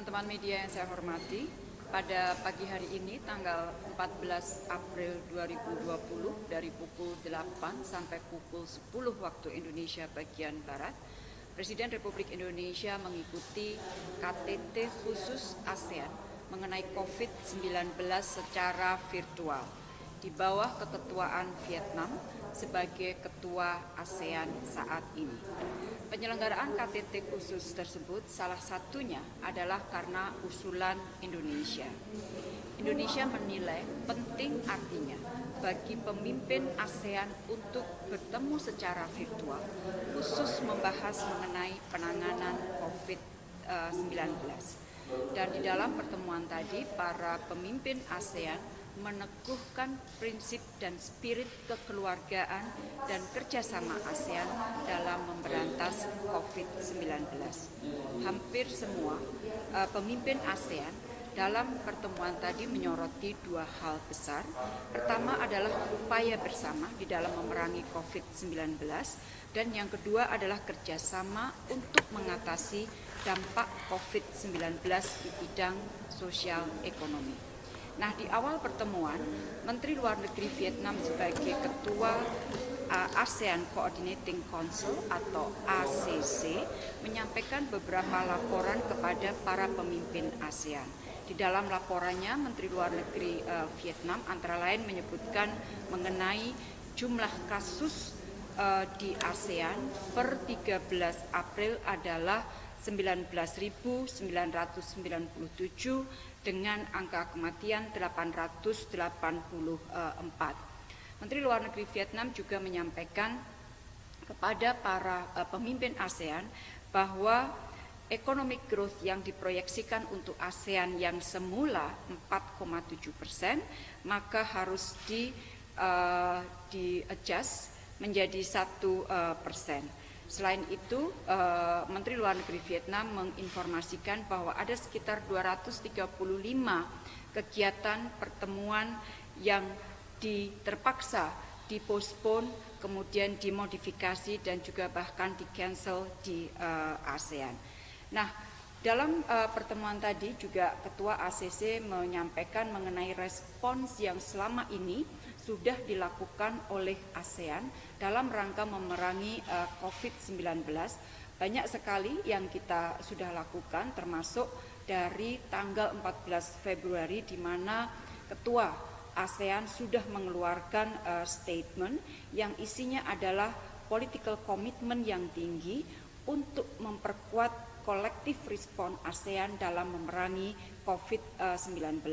teman-teman media yang saya hormati, pada pagi hari ini tanggal 14 April 2020 dari pukul 8 sampai pukul 10 waktu Indonesia bagian Barat, Presiden Republik Indonesia mengikuti KTT khusus ASEAN mengenai COVID-19 secara virtual di bawah keketuaan Vietnam sebagai ketua ASEAN saat ini. Penyelenggaraan KTT khusus tersebut salah satunya adalah karena usulan Indonesia. Indonesia menilai penting artinya bagi pemimpin ASEAN untuk bertemu secara virtual, khusus membahas mengenai penanganan COVID-19. Dan di dalam pertemuan tadi, para pemimpin ASEAN meneguhkan prinsip dan spirit kekeluargaan dan kerjasama ASEAN dalam memberantas COVID-19. Hampir semua uh, pemimpin ASEAN dalam pertemuan tadi menyoroti dua hal besar. Pertama adalah upaya bersama di dalam memerangi COVID-19 dan yang kedua adalah kerjasama untuk mengatasi dampak COVID-19 di bidang sosial ekonomi. Nah, di awal pertemuan, Menteri Luar Negeri Vietnam sebagai Ketua uh, ASEAN Coordinating Council atau ACC menyampaikan beberapa laporan kepada para pemimpin ASEAN. Di dalam laporannya, Menteri Luar Negeri uh, Vietnam antara lain menyebutkan mengenai jumlah kasus uh, di ASEAN per 13 April adalah 19.997 dengan angka kematian 884. Menteri Luar Negeri Vietnam juga menyampaikan kepada para uh, pemimpin ASEAN bahwa economic growth yang diproyeksikan untuk ASEAN yang semula 4,7 persen maka harus di uh, di adjust menjadi satu persen. Selain itu, uh, Menteri Luar Negeri Vietnam menginformasikan bahwa ada sekitar 235 kegiatan pertemuan yang diterpaksa dipospon, kemudian dimodifikasi dan juga bahkan di cancel di uh, ASEAN. Nah, dalam uh, pertemuan tadi juga Ketua ACC menyampaikan mengenai respons yang selama ini sudah dilakukan oleh ASEAN dalam rangka memerangi uh, eh, COVID-19. Banyak sekali yang kita sudah lakukan termasuk dari tanggal 14 Februari di mana Ketua ASEAN sudah mengeluarkan uh, statement yang isinya adalah political commitment yang tinggi untuk memperkuat kolektif respon ASEAN dalam memerangi COVID-19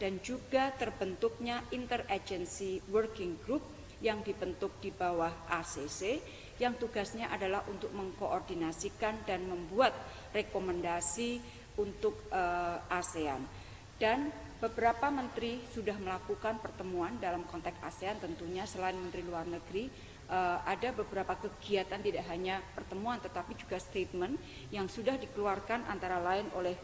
dan juga terbentuknya interagency working group yang dibentuk di bawah ACC yang tugasnya adalah untuk mengkoordinasikan dan membuat rekomendasi untuk uh, ASEAN. Dan beberapa menteri sudah melakukan pertemuan dalam konteks ASEAN tentunya selain menteri luar negeri uh, ada beberapa kegiatan tidak hanya pertemuan tetapi juga statement yang sudah dikeluarkan antara lain oleh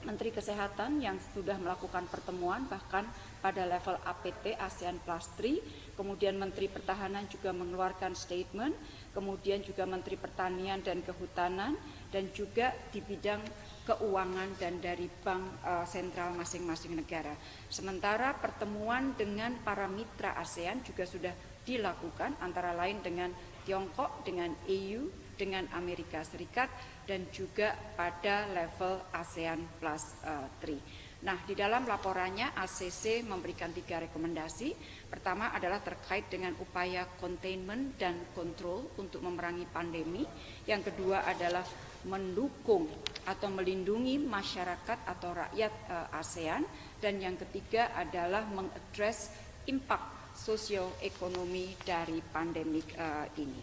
Menteri Kesehatan yang sudah melakukan pertemuan bahkan pada level APT ASEAN Plus 3, kemudian Menteri Pertahanan juga mengeluarkan statement, kemudian juga Menteri Pertanian dan Kehutanan, dan juga di bidang keuangan dan dari bank uh, sentral masing-masing negara. Sementara pertemuan dengan para mitra ASEAN juga sudah dilakukan antara lain dengan Tiongkok, dengan EU, dengan Amerika Serikat dan juga pada level ASEAN Plus uh, eh, 3. Nah, di dalam laporannya ACC memberikan tiga rekomendasi. Pertama adalah terkait dengan upaya containment dan control untuk memerangi pandemi. Yang kedua adalah mendukung atau melindungi masyarakat atau rakyat uh, ASEAN. Dan yang ketiga adalah mengadres impact sosioekonomi dari pandemik uh, ini.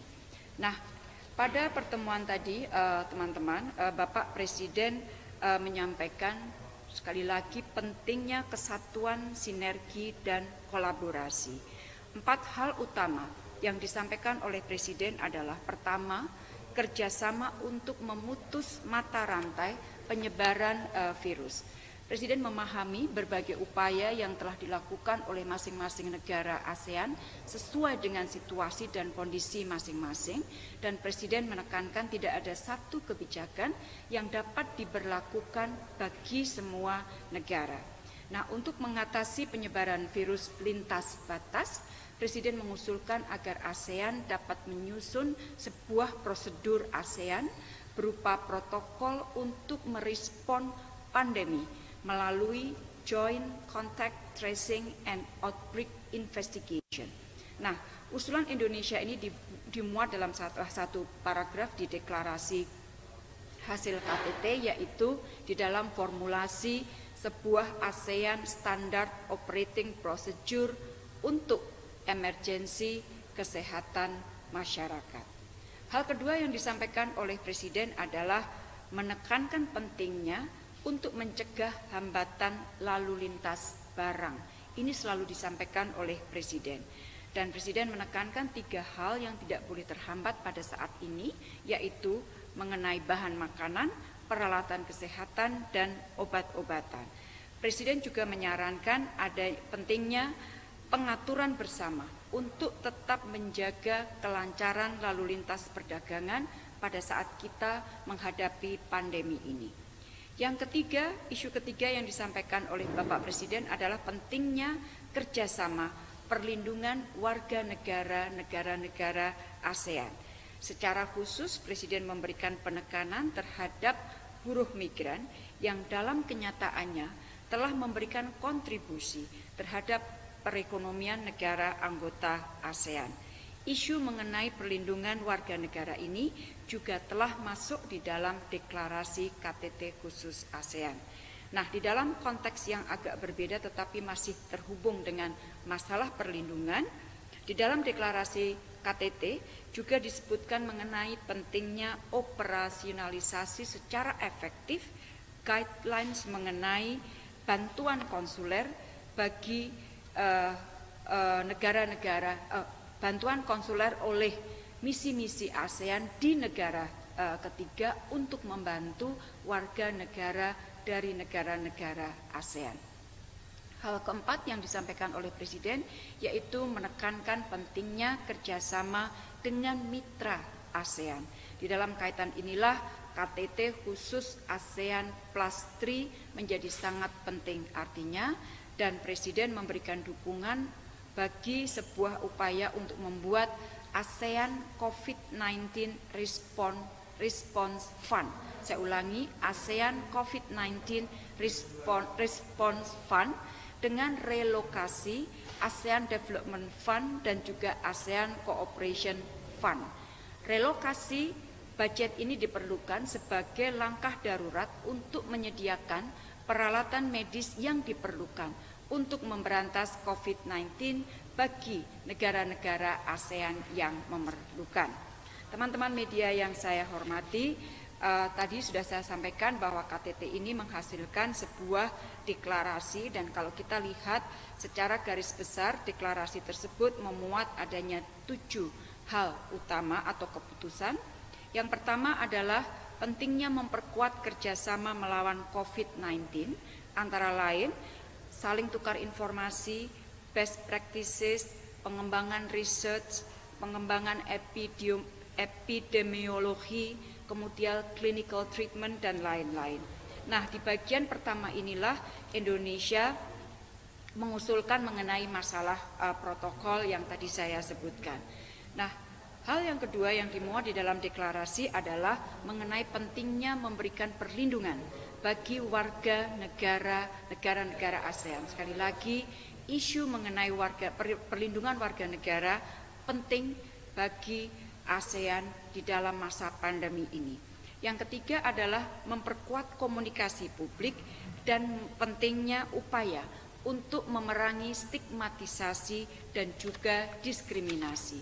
Nah, pada pertemuan tadi, eh, teman-teman, uh, uh, Bapak Presiden uh, menyampaikan sekali lagi pentingnya kesatuan, sinergi, dan kolaborasi. Empat hal utama yang disampaikan oleh Presiden adalah pertama, kerjasama untuk memutus mata rantai penyebaran uh, virus. Presiden memahami berbagai upaya yang telah dilakukan oleh masing-masing negara ASEAN sesuai dengan situasi dan kondisi masing-masing dan Presiden menekankan tidak ada satu kebijakan yang dapat diberlakukan bagi semua negara. Nah, untuk mengatasi penyebaran virus lintas batas, Presiden mengusulkan agar ASEAN dapat menyusun sebuah prosedur ASEAN berupa protokol untuk merespon pandemi melalui Joint Contact Tracing and Outbreak Investigation. Nah, usulan Indonesia ini dimuat dalam satu, satu paragraf di deklarasi hasil KTT yaitu di dalam formulasi sebuah ASEAN Standard Operating Procedure untuk emergensi kesehatan masyarakat. Hal kedua yang disampaikan oleh Presiden adalah menekankan pentingnya untuk mencegah hambatan lalu lintas barang. Ini selalu disampaikan oleh Presiden. Dan Presiden menekankan tiga hal yang tidak boleh terhambat pada saat ini, yaitu mengenai bahan makanan, peralatan kesehatan, dan obat-obatan. Presiden juga menyarankan ada pentingnya pengaturan bersama untuk tetap menjaga kelancaran lalu lintas perdagangan pada saat kita menghadapi pandemi ini. Yang ketiga, isu ketiga yang disampaikan oleh Bapak Presiden adalah pentingnya kerjasama perlindungan warga negara negara-negara ASEAN. Secara khusus, Presiden memberikan penekanan terhadap buruh migran yang dalam kenyataannya telah memberikan kontribusi terhadap perekonomian negara anggota ASEAN. Isu mengenai perlindungan warga negara ini juga telah masuk di dalam deklarasi KTT khusus ASEAN. Nah, di dalam konteks yang agak berbeda tetapi masih terhubung dengan masalah perlindungan, di dalam deklarasi KTT juga disebutkan mengenai pentingnya operasionalisasi secara efektif guidelines mengenai bantuan konsuler bagi uh, uh, negara-negara uh, bantuan konsuler oleh misi-misi ASEAN di negara uh, ketiga untuk membantu warga negara dari negara-negara ASEAN. Hal keempat yang disampaikan oleh Presiden yaitu menekankan pentingnya kerjasama dengan mitra ASEAN. Di dalam kaitan inilah KTT khusus ASEAN Plus 3 menjadi sangat penting artinya dan Presiden memberikan dukungan bagi sebuah upaya untuk membuat ASEAN COVID-19 Response, Fund. Saya ulangi, ASEAN COVID-19 Response, Response Fund dengan relokasi ASEAN Development Fund dan juga ASEAN Cooperation Fund. Relokasi budget ini diperlukan sebagai langkah darurat untuk menyediakan peralatan medis yang diperlukan untuk memberantas COVID-19 bagi negara-negara ASEAN yang memerlukan. Teman-teman media yang saya hormati, uh, tadi sudah saya sampaikan bahwa KTT ini menghasilkan sebuah deklarasi dan kalau kita lihat secara garis besar deklarasi tersebut memuat adanya tujuh hal utama atau keputusan. Yang pertama adalah pentingnya memperkuat kerjasama melawan COVID-19 antara lain saling tukar informasi, best practices, pengembangan research, pengembangan epidemiologi, kemudian clinical treatment, dan lain-lain. Nah, di bagian pertama inilah Indonesia mengusulkan mengenai masalah uh, protokol yang tadi saya sebutkan. Nah, hal yang kedua yang dimuat di dalam deklarasi adalah mengenai pentingnya memberikan perlindungan bagi warga negara negara-negara ASEAN. Sekali lagi, isu mengenai warga perlindungan warga negara penting bagi ASEAN di dalam masa pandemi ini. Yang ketiga adalah memperkuat komunikasi publik dan pentingnya upaya untuk memerangi stigmatisasi dan juga diskriminasi.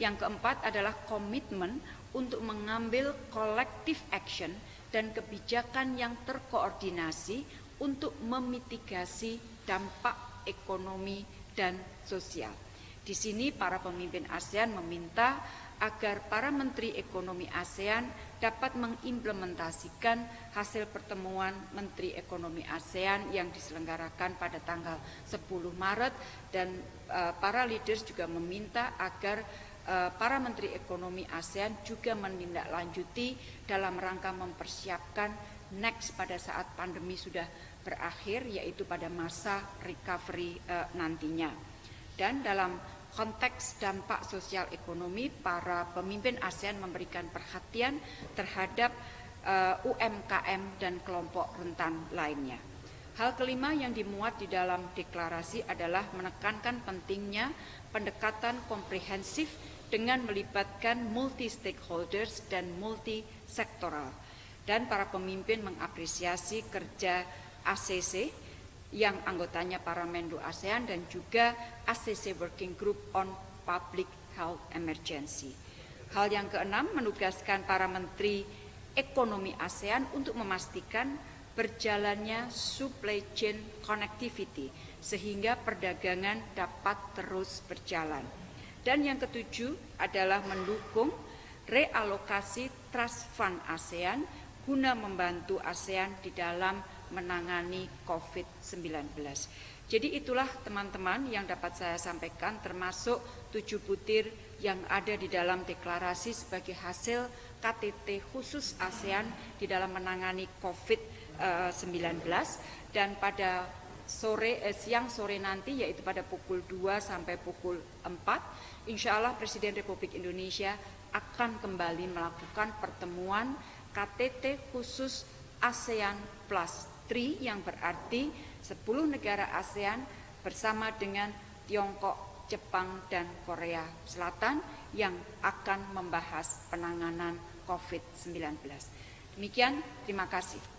Yang keempat adalah komitmen untuk mengambil collective action dan kebijakan yang terkoordinasi untuk memitigasi dampak ekonomi dan sosial. Di sini para pemimpin ASEAN meminta agar para menteri ekonomi ASEAN dapat mengimplementasikan hasil pertemuan Menteri Ekonomi ASEAN yang diselenggarakan pada tanggal 10 Maret dan uh, para leaders juga meminta agar para Menteri Ekonomi ASEAN juga menindaklanjuti dalam rangka mempersiapkan next pada saat pandemi sudah berakhir yaitu pada masa recovery uh, nantinya. Dan dalam konteks dampak sosial ekonomi, para pemimpin ASEAN memberikan perhatian terhadap eh, UMKM dan kelompok rentan lainnya. Hal kelima yang dimuat di dalam deklarasi adalah menekankan pentingnya pendekatan komprehensif dengan melibatkan multi stakeholders dan multi sektoral. Dan para pemimpin mengapresiasi kerja ACC yang anggotanya para Menlu ASEAN dan juga ACC Working Group on Public Health Emergency. Hal yang keenam menugaskan para menteri ekonomi ASEAN untuk memastikan berjalannya supply chain connectivity sehingga perdagangan dapat terus berjalan. Dan yang ketujuh adalah mendukung realokasi trust fund ASEAN guna membantu ASEAN di dalam menangani COVID-19. Jadi itulah teman-teman yang dapat saya sampaikan termasuk tujuh butir yang ada di dalam deklarasi sebagai hasil KTT khusus ASEAN di dalam menangani COVID-19 dan pada sore eh, siang sore nanti yaitu pada pukul 2 sampai pukul 4 insya Allah Presiden Republik Indonesia akan kembali melakukan pertemuan KTT khusus ASEAN Plus TRI yang berarti 10 negara ASEAN bersama dengan Tiongkok, Jepang, dan Korea Selatan yang akan membahas penanganan COVID-19. Demikian, terima kasih.